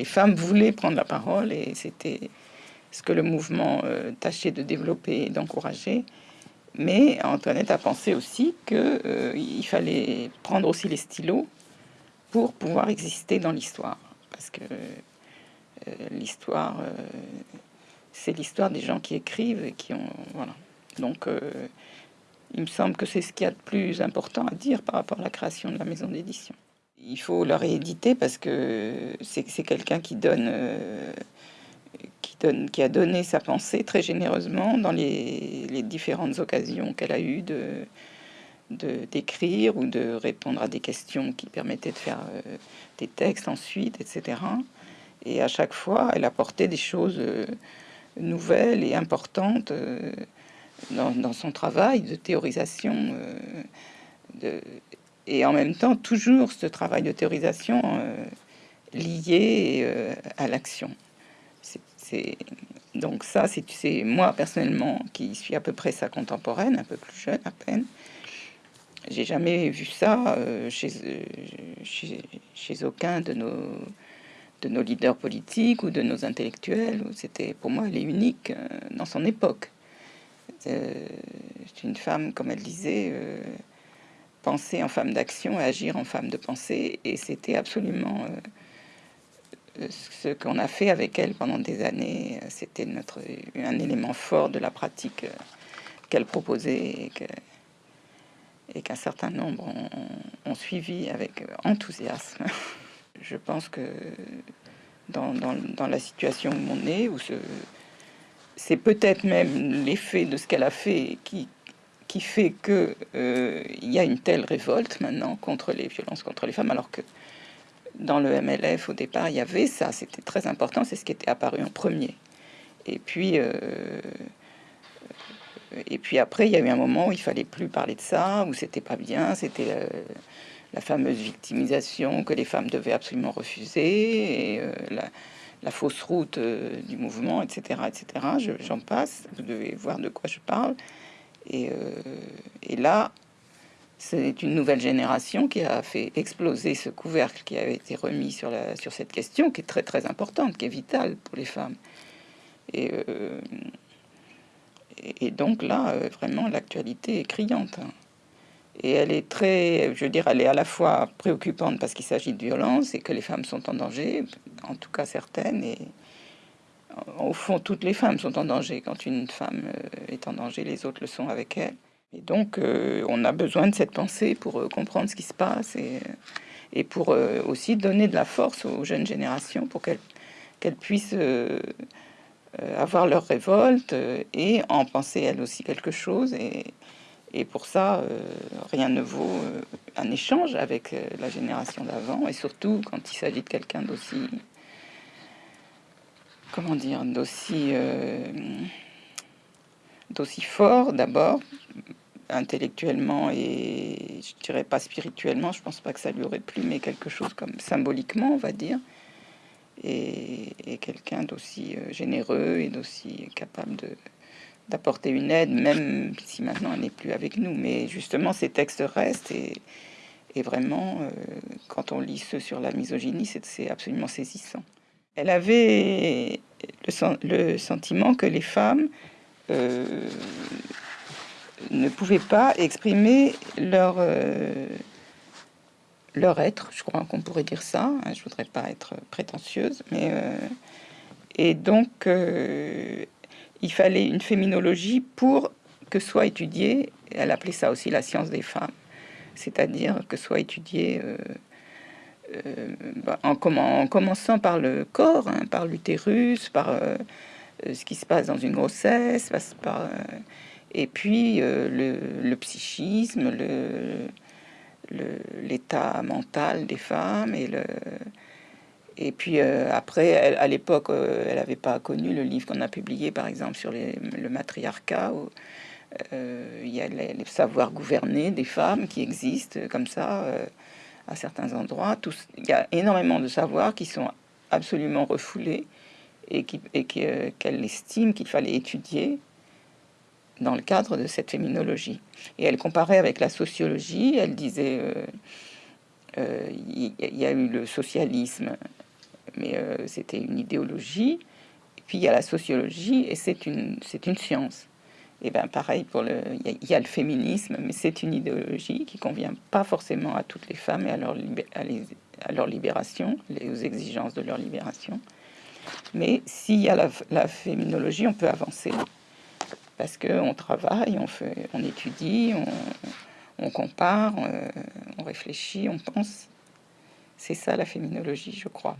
les femmes voulaient prendre la parole et c'était ce que le mouvement euh, tâchait de développer et d'encourager. Mais Antoinette a pensé aussi qu'il euh, fallait prendre aussi les stylos pour pouvoir exister dans l'histoire. Parce que euh, l'histoire, c'est l'histoire des gens qui écrivent et qui ont... Voilà. Donc, il me semble que c'est ce qu'il y a de plus important à dire par rapport à la création de la maison d'édition. Il faut la rééditer parce que c'est quelqu'un qui donne qui, a donné sa pensée très généreusement dans les, différentes occasions qu'elle a eues de d'écrire ou de répondre à des questions qui permettaient de faire euh, des textes ensuite, etc. Et à chaque fois, elle apportait des choses euh, nouvelles et importantes euh, dans, son travail de théorisation. De, et en même temps, toujours ce travail de théorisation lié à l'action donc ça, c'est moi personnellement qui suis à peu près sa contemporaine, un peu plus jeune à peine. J'ai jamais vu ça euh, chez, chez, aucun de nos, de nos leaders politiques ou de nos intellectuels. C'était pour moi, elle est unique euh, dans son époque. Euh, c'est une femme, comme elle disait, penser en femme d'action et agir en femme de pensée, et c'était absolument ce qu'on a fait avec elle pendant des années, c'était notre un élément fort de la pratique qu'elle proposait et qu'un certain nombre ont, suivi avec enthousiasme. Je pense que dans, la situation où on est, où c'est peut-être même l'effet de ce qu'elle a fait qui, qui fait que euh, y a une telle révolte maintenant contre les violences contre les femmes, alors que dans le MLF, au départ, il y avait ça, c'était très important, c'est ce qui était apparu en premier. Et puis, euh, et puis après, il y a eu un moment où il fallait plus parler de ça, où c'était pas bien, c'était euh, la, fameuse victimisation que les femmes devaient absolument refuser, euh, la, fausse route du mouvement, etc., etc. J'en passe, vous devez voir de quoi je parle. Et, et là, c'est une nouvelle génération qui a fait exploser ce couvercle qui avait été remis sur, sur cette question, qui est très très importante, qui est vitale pour les femmes. Et, euh, donc là, euh, vraiment, l'actualité est criante. Hein. Et elle est très, je veux dire, elle est à la fois préoccupante parce qu'il s'agit de violence et que les femmes sont en danger, en tout cas certaines. Au fond, toutes les femmes sont en danger. Quand une femme euh, est en danger, les autres le sont avec elle. Et donc, euh, on a besoin de cette pensée pour euh, comprendre ce qui se passe et, pour aussi donner de la force aux jeunes générations pour qu'elles puissent avoir leur révolte et en penser elles aussi quelque chose. Et, et pour ça, rien ne vaut un échange avec la génération d'avant et surtout quand il s'agit de quelqu'un d'aussi, comment dire, d'aussi d'aussi fort d'abord intellectuellement et je dirais pas spirituellement, je pense pas que ça lui aurait plu, mais quelque chose comme symboliquement, on va dire, et, quelqu'un d'aussi euh, généreux et d'aussi capable de d'apporter une aide, même si maintenant elle n'est plus avec nous. Mais justement, ces textes restent et, et vraiment, euh, quand on lit ceux sur la misogynie, c'est absolument saisissant. Elle avait le, sentiment que les femmes euh, ne pouvaient pas exprimer leur, euh, leur être, je crois qu'on pourrait dire ça, hein, je voudrais pas être prétentieuse, mais... Euh, et donc, il fallait une féminologie pour que soit étudiée, elle appelait ça aussi la science des femmes, c'est-à-dire que soit étudiée bah, en, en, commençant par le corps, hein, par l'utérus, par ce qui se passe dans une grossesse, et puis euh, le, psychisme, l'état mental des femmes et puis euh, après, à l'époque, euh, elle n'avait pas connu le livre qu'on a publié, par exemple, sur le matriarcat. Où, il y a les, savoirs gouvernés des femmes qui existent comme ça à certains endroits. il y a énormément de savoirs qui sont absolument refoulés et qu'elle et estime qu'il fallait étudier dans le cadre de cette féminologie. Et elle comparait avec la sociologie, elle disait, euh, euh, il y, a eu le socialisme mais c'était une idéologie. Puis il y a la sociologie, et c'est une science. Et bien pareil pour le, il y, a le féminisme, mais c'est une idéologie qui convient pas forcément à toutes les femmes et à leur, à, leur libération, aux exigences de leur libération. Mais s'il y a la, féminologie, on peut avancer parce qu'on travaille, on fait, on étudie, on, compare, on réfléchit, on pense. C'est ça la féminologie, je crois.